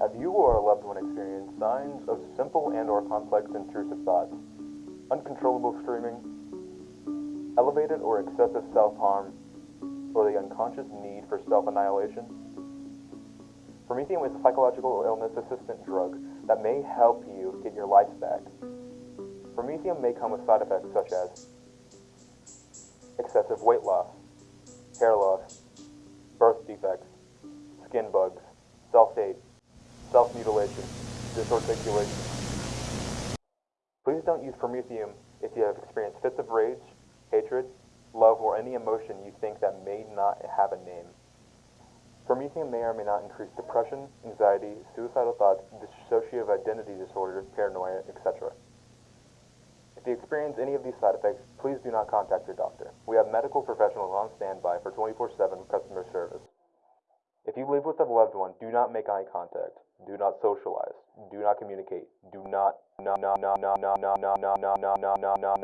Have you or a loved one experienced signs of simple and or complex intrusive thoughts? Uncontrollable screaming, elevated or excessive self-harm, or the unconscious need for self-annihilation? Promethium is a psychological illness assistant drug that may help you get your life back. Promethium may come with side effects such as excessive weight loss, hair loss, self-mutilation, disarticulation. Please don't use Promethium if you have experienced fits of rage, hatred, love, or any emotion you think that may not have a name. Promethium may or may not increase depression, anxiety, suicidal thoughts, dissociative identity disorder, paranoia, etc. If you experience any of these side effects, please do not contact your doctor. We have medical professionals on standby for 24-7 customer with a loved one, do not make eye contact. Do not socialize. Do not communicate. Do not, no, no, no, no, no, no, no, no, no, no, no, no,